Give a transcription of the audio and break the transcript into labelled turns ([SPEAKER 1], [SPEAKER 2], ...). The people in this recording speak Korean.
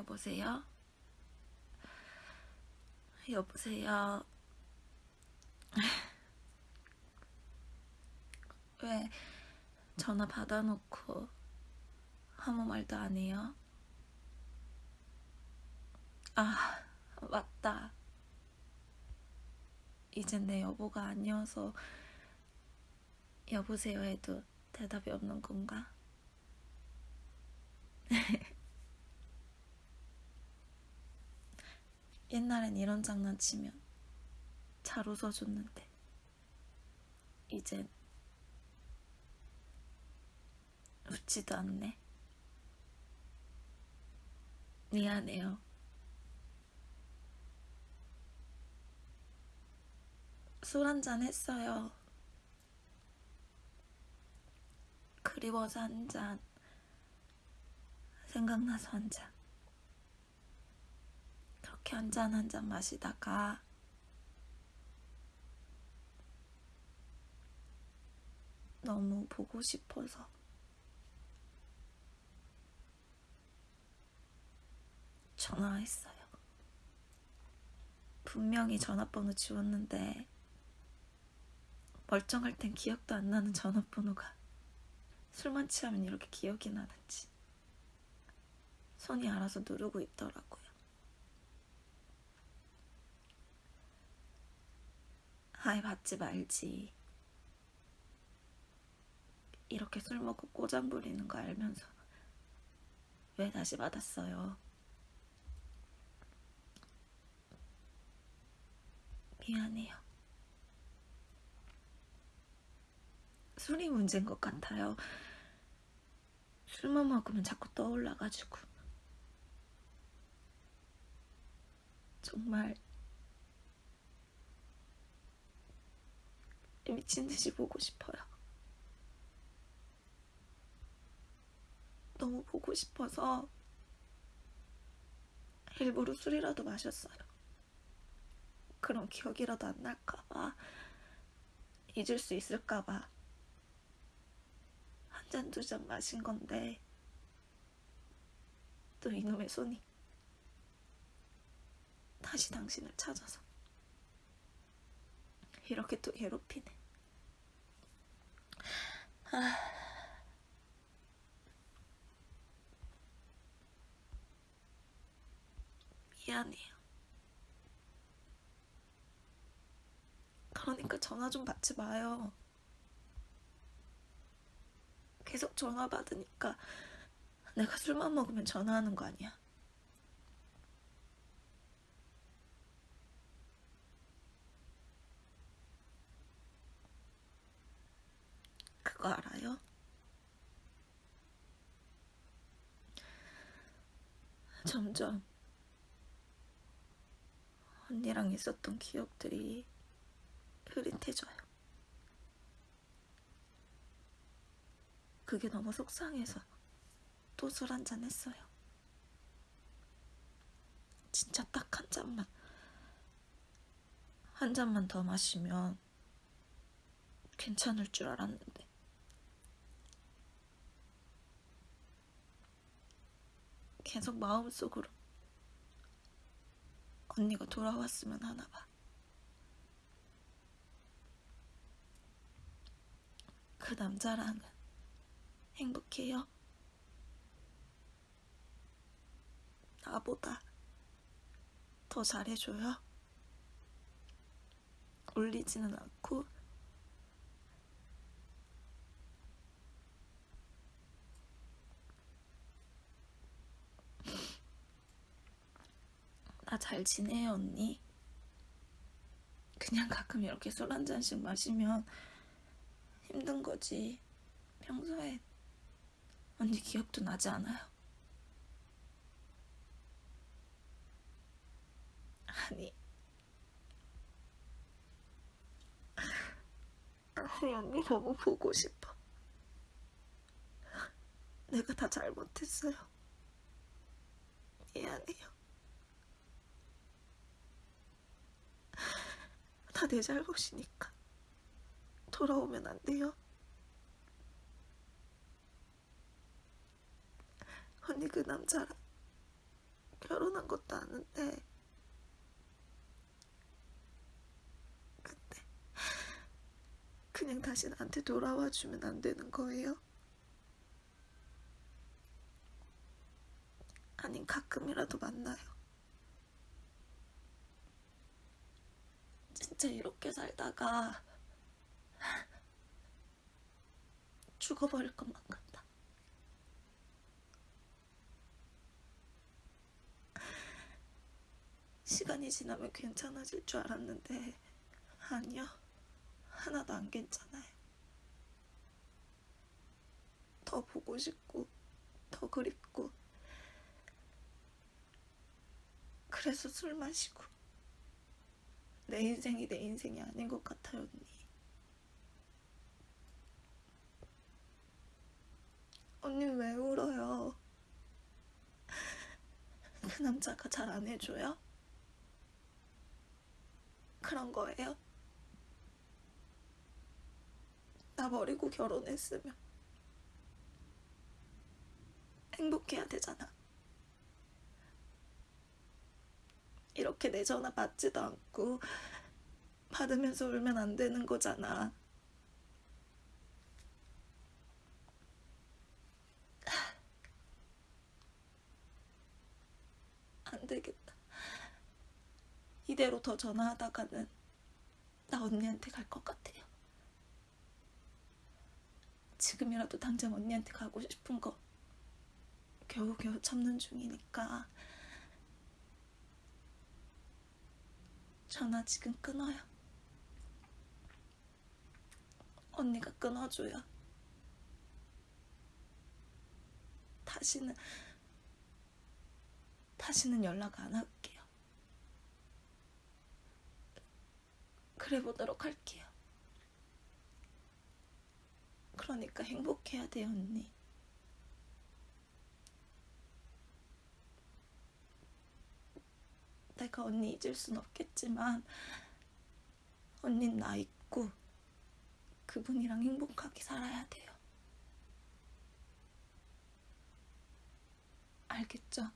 [SPEAKER 1] 여보세요? 여보세요? 왜 전화 받아놓고 아무 말도 안 해요? 아, 맞다. 이젠 내 여보가 아니어서 여보세요 해도 대답이 없는 건가? 옛날엔 이런 장난치면 잘 웃어줬는데 이젠 웃지도 않네. 미안해요. 술 한잔 했어요. 그리워서 한 잔. 생각나서 한 잔. 그렇게 한 잔 한 잔 마시다가 너무 보고 싶어서 전화했어요. 분명히 전화번호 지웠는데 멀쩡할 땐 기억도 안 나는 전화번호가 술만 취하면 이렇게 기억이 나는지 손이 알아서 누르고 있더라고요. 아예 받지 말지. 이렇게 술 먹고 꼬장 부리는 거 알면서 왜 다시 받았어요? 미안해요. 술이 문제인 것 같아요. 술만 먹으면 자꾸 떠올라가지고. 정말 미친 듯이 보고 싶어요. 너무 보고 싶어서 일부러 술이라도 마셨어요. 그럼 기억이라도 안 날까봐 잊을 수 있을까봐 한 잔 두 잔 마신 건데 또 이놈의 손이 다시 당신을 찾아서 이렇게 또 괴롭히네. 아... 미안해요. 그러니까 전화 좀 받지 마요. 계속 전화 받으니까 내가 술만 먹으면 전화하는 거 아니야. 그거 알아요? 점점 언니랑 있었던 기억들이 흐릿해져요. 그게 너무 속상해서 또 술 한잔 했어요. 진짜 딱 한 잔만. 한 잔만 더 마시면 괜찮을 줄 알았는데. 계속 마음속으로 언니가 돌아왔으면 하나 봐. 그 남자랑은 행복해요? 나보다 더 잘해줘요? 울리지는 않고 나잘 지내요 언니? 그냥 가끔 이렇게 술 한 잔씩 마시면 힘든 거지. 평소에 언니 기억도 나지 않아요? 아니. 아니 언니 너무 보고 싶어. 내가 다 잘못했어요. 미안해요 내 잘못이니까 돌아오면 안 돼요? 언니 그 남자랑 결혼한 것도 아는데 근데 그냥 다시 나한테 돌아와 주면 안 되는 거예요? 아님 가끔이라도 만나요. 진짜 이렇게 살다가 죽어버릴 것만 같다. 시간이 지나면 괜찮아질 줄 알았는데 아니요. 하나도 안 괜찮아요. 더 보고 싶고 더 그립고 그래서 술 마시고 내 인생이 내 인생이 아닌 것 같아요 언니 언니 왜 울어요? 그 남자가 잘 안 해줘요? 그런 거예요? 나 버리고 결혼했으면 행복해야 되잖아. 이렇게 내 전화 받지도 않고 받으면서 울면 안 되는 거잖아. 안 되겠다. 이대로 더 전화하다가는 나 언니한테 갈 것 같아요. 지금이라도 당장 언니한테 가고 싶은 거 겨우겨우 참는 중이니까 전화 지금 끊어요. 언니가 끊어줘요. 다시는 다시는 연락 안 할게요. 그래 보도록 할게요. 그러니까 행복해야 돼요, 언니. 내가 언니 잊을 순 없겠지만 언닌 나 있고 그분이랑 행복하게 살아야 돼요. 알겠죠?